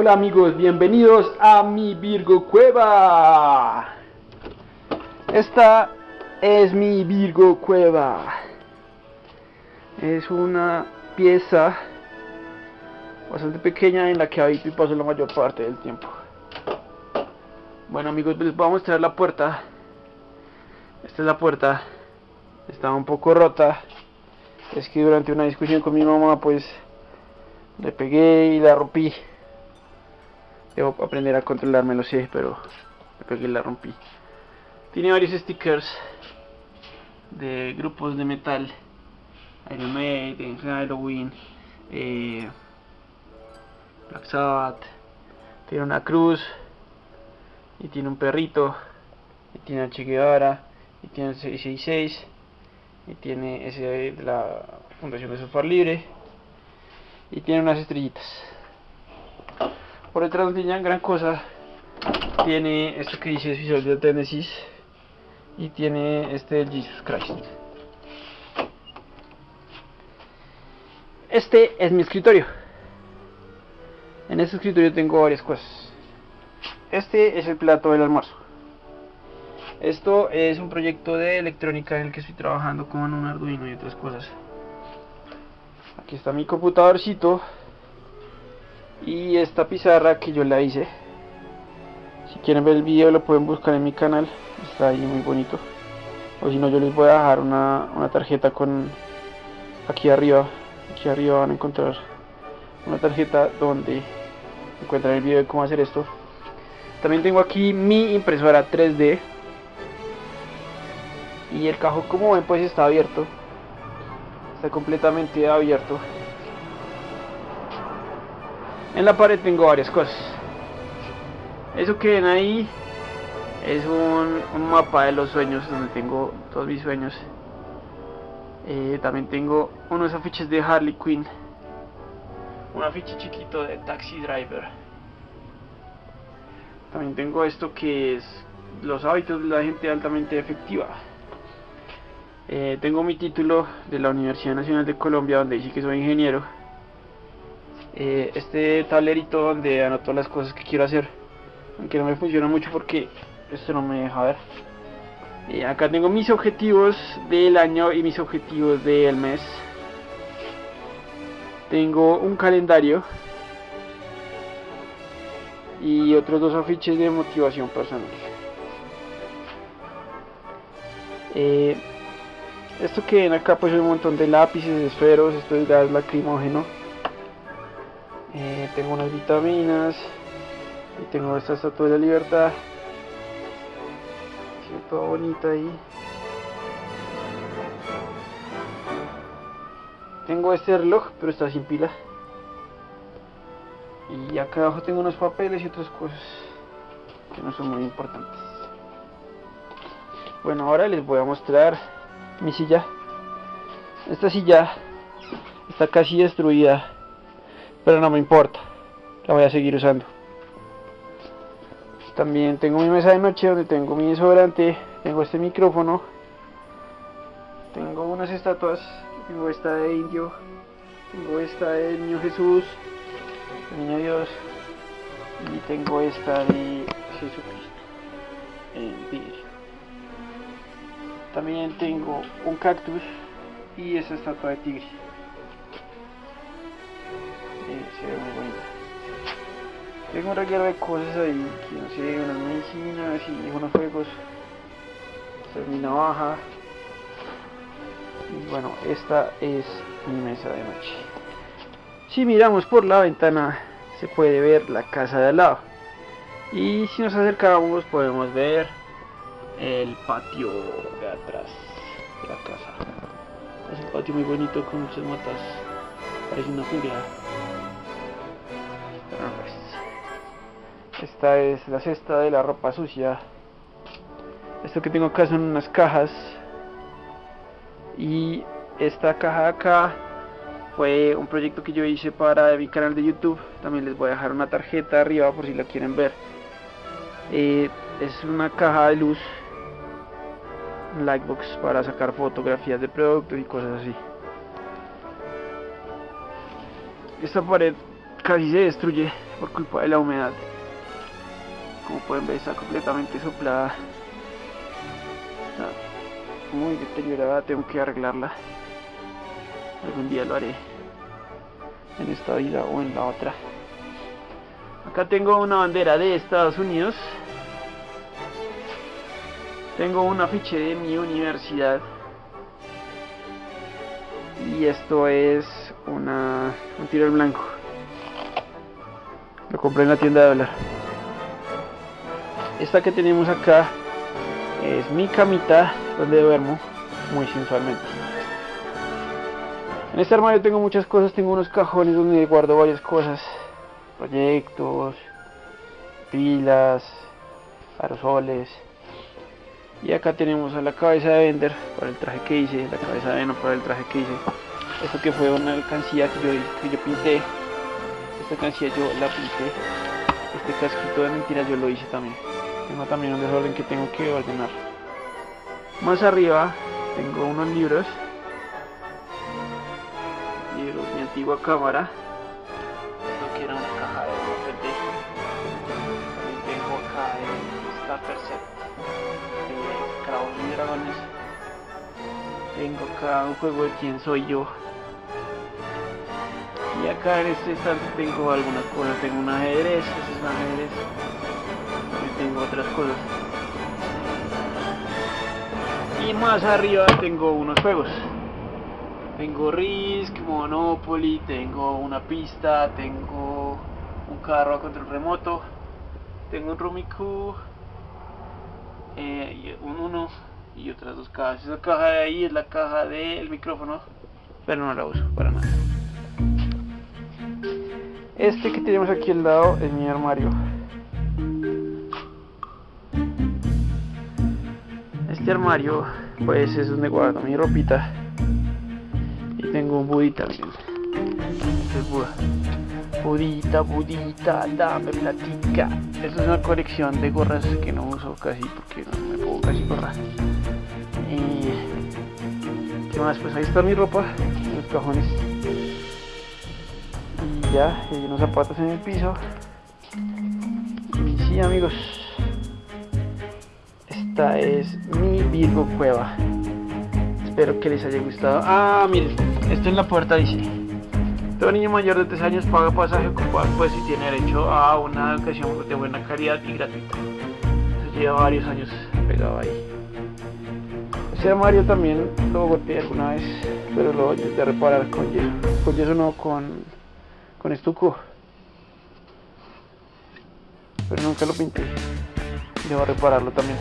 Hola amigos, bienvenidos a mi Virgo Cueva. Esta es mi Virgo Cueva. Es una pieza bastante pequeña en la que habito y paso la mayor parte del tiempo. Bueno amigos, les voy a mostrar la puerta. Esta es la puerta. Está un poco rota. Es que durante una discusión con mi mamá pues le pegué y la rompí. Debo aprender a controlarme, lo sé, pero pegué y la rompí. Tiene varios stickers de grupos de metal. Iron Maiden, Halloween, eh, Black Sabbath. Tiene una cruz y tiene un perrito y tiene a Che Guevara y tiene el 666 y tiene ese de la Fundación de Software Libre y tiene unas estrellitas por detrás tiene gran cosa. Tiene esto que dice Visual de Genesis y tiene este Jesus Christ. Este es mi escritorio. En este escritorio tengo varias cosas. Este es el plato del almuerzo. Esto es un proyecto de electrónica en el que estoy trabajando con un Arduino y otras cosas. Aquí está mi computadorcito y esta pizarra que yo la hice si quieren ver el video lo pueden buscar en mi canal está ahí muy bonito. O si no yo les voy a dejar una, una tarjeta con aquí arriba aquí arriba van a encontrar una tarjeta donde encuentran el video de cómo hacer esto. También tengo aquí mi impresora 3D y el cajón como ven pues está abierto. Está completamente abierto en la pared tengo varias cosas. Eso que ven ahí es un, mapa de los sueños donde tengo todos mis sueños. Eh, también tengo unos afiches de Harley Quinn. Un afiche chiquito de Taxi Driver. También tengo esto que es los hábitos de la gente altamente efectiva. Eh, tengo mi título de la Universidad Nacional de Colombia donde dice que soy ingeniero eh, este tablerito donde anoto las cosas que quiero hacer. Aunque no me funciona mucho porque esto no me deja ver. Eh, acá tengo mis objetivos del año y mis objetivos del mes. Tengo un calendario y otros dos afiches de motivación personal. Eh, esto que ven acá pues un montón de lápices, esferos, esto es gas lacrimógeno eh, tengo unas vitaminas y tengo esta estatua de la libertad. Toda bonita ahí. Tengo este reloj pero está sin pila. Y acá abajo tengo unos papeles y otras cosas que no son muy importantes. Bueno ahora les voy a mostrar mi silla. Esta silla está casi destruida pero no me importa la voy a seguir usando. También tengo mi mesa de noche donde tengo mi desodorante tengo este micrófono tengo unas estatuas tengo esta de indio tengo esta de niño Jesús niño Dios y tengo esta de Jesucristo en vidrio. También tengo un cactus y esa estatua de tigre Tengo un reguero de cosas ahí, que no sé, unas medicinas y unos juegos. Esta es mi navaja. Y bueno, esta es mi mesa de noche. Si miramos por la ventana, se puede ver la casa de al lado. Y si nos acercamos, podemos ver el patio de atrás de la casa. Es un patio muy bonito con muchas matas. Parece una jungla. Esta es la cesta de la ropa sucia. Esto que tengo acá son unas cajas. Y esta caja de acá fue un proyecto que yo hice para mi canal de YouTube. También les voy a dejar una tarjeta arriba por si la quieren ver. Eh, es una caja de luz. Lightbox para sacar fotografías de productos y cosas así. Esta pared casi se destruye por culpa de la humedad. Como pueden ver está completamente soplada. Está muy deteriorada, tengo que arreglarla. Algún día lo haré en esta vida o en la otra. Acá tengo una bandera de Estados Unidos. Tengo un afiche de mi universidad. Y esto es una, un tiro al blanco. Lo compré en la tienda de dólar. Esta que tenemos acá es mi camita donde duermo muy sensualmente. En este armario tengo muchas cosas, tengo unos cajones donde guardo varias cosas, proyectos, pilas, aerosoles. Y acá tenemos a la cabeza de Bender para el traje que hice, la cabeza de Venom para el traje que hice. Esto que fue una alcancía que yo, que yo pinté. Esta alcancía yo la pinté. Este casquito de mentiras yo lo hice también. Tengo también un desorden que tengo que ordenar. Más arriba tengo unos libros. Mi antigua cámara. Esto que era una caja de DVD también tengo acá el Starter Set de Cravos y Dragones. Tengo acá un juego de quién soy yo. Y acá en este estante tengo algunas cosas tengo un ajedrez, este es un ajedrez tengo otras cosas y más arriba tengo unos juegos tengo Risk, Monopoly, tengo una pista, tengo un carro a control remoto, tengo un Rumiku, eh, un 1 y otras dos cajas. Esa caja de ahí es la caja del micrófono, pero no la uso para nada. Este que tenemos aquí al lado es mi armario. Este armario pues es donde guardo mi ropita tengo un budita, miren. Este. Budita, budita, dame platica. Esta es una colección de gorras que no uso casi porque no me puedo casi gorrar. Y. ¿Qué más? Pues ahí está mi ropa, los cajones. Y ya, hay unos zapatos en el piso. Y sí, amigos. Esta es mi Virgo Cueva. Espero que les haya gustado. Ah, miren, esto en la puerta dice. Todo niño mayor de 3 años paga pasaje ocupado pues si tiene derecho a una educación de buena calidad y gratuita. Eso lleva varios años pegado ahí. Ese armario también lo golpeé alguna vez, pero lo intenté reparar con yeso. Con yeso no, con, con estuco. Pero nunca lo pinté. Debo repararlo también.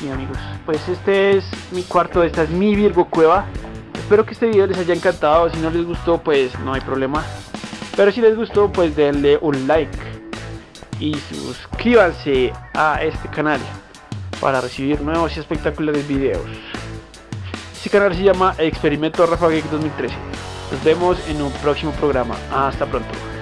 Sí amigos, pues este es mi cuarto, esta es mi Virgo Cueva. Espero que este video les haya encantado, si no les gustó pues no hay problema. Pero si les gustó pues denle un like y suscríbanse a este canal para recibir nuevos y espectaculares videos. Este canal se llama Experimento Rafa 2013. Nos vemos en un próximo programa. Hasta pronto.